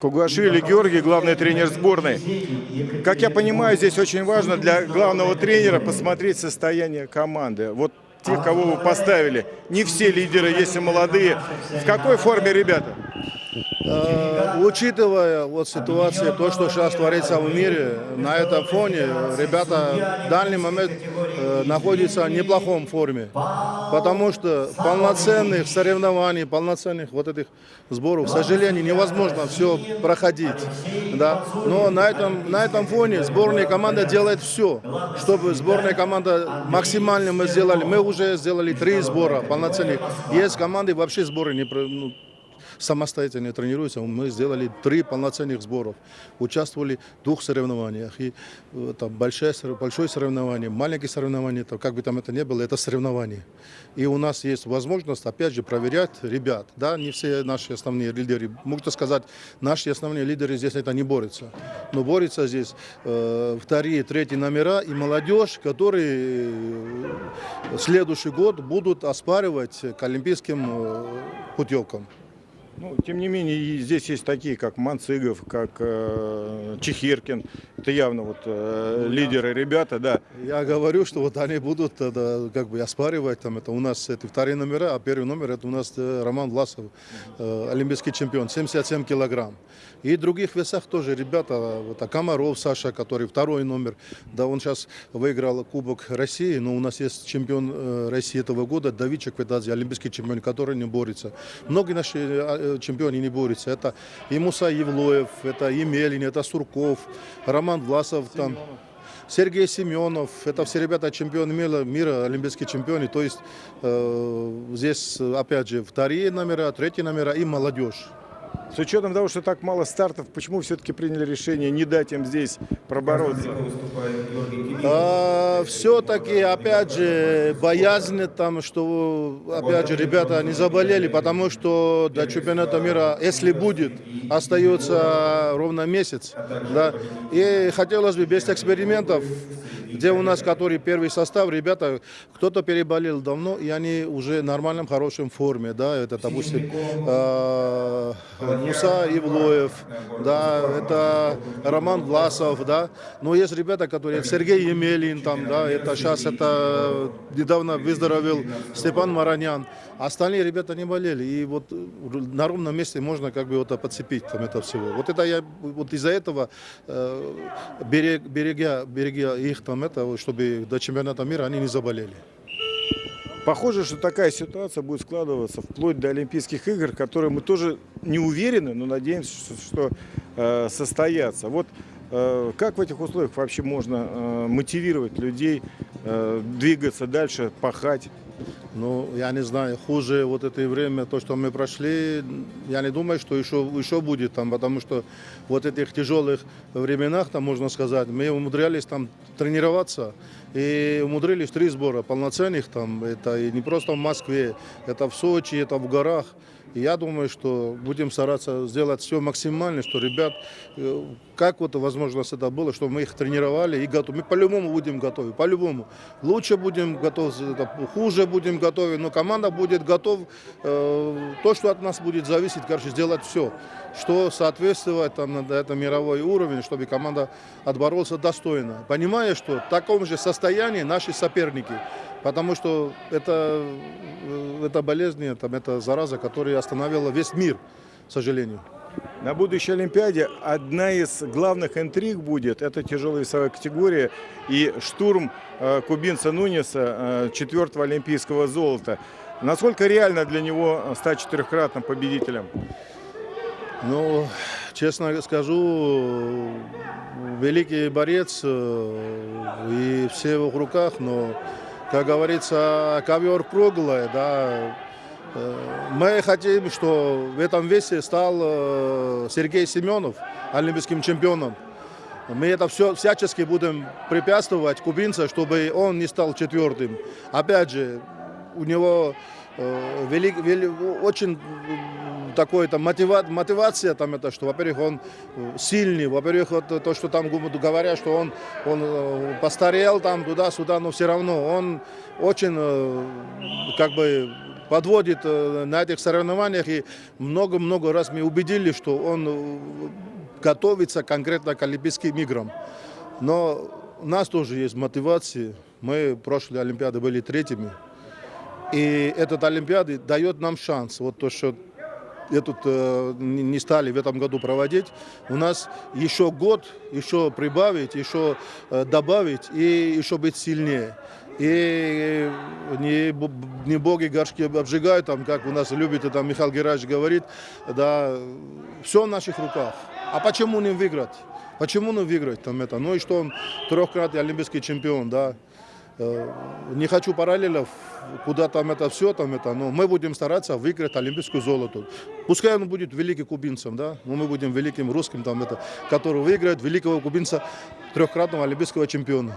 Кугуашвили Георгий, главный тренер сборной. Как я понимаю, здесь очень важно для главного тренера посмотреть состояние команды. Вот тех, кого вы поставили. Не все лидеры, есть и молодые. В какой форме ребята? Э, Учитывая вот ситуацию, то, что сейчас творится в мире, на этом фоне ребята в данный момент э, находятся в неплохом форме. Потому что полноценных соревнований, полноценных вот этих сборов, к сожалению, невозможно все проходить. Да? Но на этом, на этом фоне сборная команда делает все, чтобы сборная команда максимально мы сделали. Мы уже сделали три сбора полноценных. Есть команды вообще сборы не, ну, самостоятельно тренируются. Мы сделали три полноценных сборов. Участвовали в двух соревнованиях. И э, там большое, большое соревнование, маленькие соревнования, то, как бы там это ни было, это соревнование. И у нас есть возможность, опять же, проверять ребят. Да, не все наши основные лидеры. Можно сказать, наши основные лидеры здесь это не борются. Но борются здесь э, вторые, третьи номера и молодежь, которые э, следующий год будут оспаривать к олимпийским э, путевкам. Ну, тем не менее, здесь есть такие, как Манцигов, как э, Чехиркин. Это явно вот э, лидеры ребята, да. Я говорю, что вот они будут тогда, как бы оспаривать, там, это у нас это вторые номера, а первый номер это у нас э, Роман Власов, э, олимпийский чемпион, 77 килограмм. И в других весах тоже ребята, вот а Комаров Саша, который второй номер, да, он сейчас выиграл Кубок России, но у нас есть чемпион э, России этого года, Давид Чекведадзе, олимпийский чемпион, который не борется. Многие наши э, чемпионы не борются. Это и Муса Евлоев, это Емелин, это Сурков, Роман Власов, там, Сергей Семенов, это все ребята чемпионы мира, мира олимпийские чемпионы. То есть э, здесь, опять же, вторые номера, третьи номера и молодежь. С учетом того, что так мало стартов, почему все-таки приняли решение не дать им здесь пробороться? все-таки, опять же, боязнь там, что, опять же, ребята не заболели, потому что до чемпионата мира, если будет, остается ровно месяц. Да? И хотелось бы без экспериментов, где у нас, который первый состав, ребята, кто-то переболел давно, и они уже в нормальном, хорошем форме, да, это, допустим, э, Муса Ивлоев, да, это Роман Власов, да, но есть ребята, которые, Сергей Емелин, там, да, это сейчас, это недавно выздоровел Степан Маранян, остальные ребята не болели, и вот на ровном месте можно как бы вот подцепить там это всего. Вот это я, вот из-за этого э, берег, берега, берега их там это, чтобы до чемпионата мира они не заболели. Похоже, что такая ситуация будет складываться вплоть до Олимпийских игр, которые мы тоже не уверены, но надеемся, что, что э, состоятся. Вот как в этих условиях вообще можно э, мотивировать людей э, двигаться дальше, пахать? Ну, я не знаю, хуже вот это время, то, что мы прошли, я не думаю, что еще, еще будет там, потому что вот этих тяжелых временах, там, можно сказать, мы умудрялись там тренироваться и умудрились три сбора полноценных там, это и не просто в Москве, это в Сочи, это в горах. И я думаю, что будем стараться сделать все максимально, что ребят, э, как вот возможность это было, чтобы мы их тренировали и готовы. Мы по-любому будем готовы, по-любому. Лучше будем готовы, хуже будем готовы, но команда будет готова. Э, то, что от нас будет зависеть, короче, сделать все, что соответствует там, на это мировой уровень, чтобы команда отборолась достойно. Понимая, что в таком же состоянии наши соперники. Потому что это, э, это болезнь, там, это зараза, которая остановила весь мир, к сожалению. На будущей Олимпиаде одна из главных интриг будет, это тяжелая весовая категория и штурм э, кубинца Нуниса, э, четвертого олимпийского золота. Насколько реально для него стать четырехкратным победителем? Ну, честно скажу, великий борец э, и все в его руках, но, как говорится, ковер круглый, да. Э, Мы хотим, что в этом весе стал э, Сергей Семенов олимпийским чемпионом. Мы это все всячески будем препятствовать кубинцу, чтобы он не стал четвертым. Опять же, у него э, вели- вели- очень такой-то мотива, мотивация там это, что, во-первых, он э, сильный, во-первых, вот то, что там говорят, что он, он э, постарел там туда-сюда, но все равно он очень э, как бы подводит э, на этих соревнованиях и много-много раз мы убедили, что он э, готовится конкретно к Олимпийским играм. Но у нас тоже есть мотивация. Мы прошлой Олимпиаде были третьими. И этот Олимпиада дает нам шанс. Вот то, что этот э, не не стали в этом году проводить, у нас еще год, еще прибавить, еще э, добавить и еще быть сильнее. И не, б- не боги горшки обжигают, там, как у нас любит это Михаил Гераевич говорит, да, все в наших руках. А почему не выиграть? Почему не выиграть там это? Ну и что он трехкратный олимпийский чемпион, да. Э, Не хочу параллелов, куда там это все, там это, но мы будем стараться выиграть олимпийскую золото. Пускай он будет великим кубинцем, да, но мы будем великим русским, там это, который выиграет великого кубинца, трехкратного олимпийского чемпиона.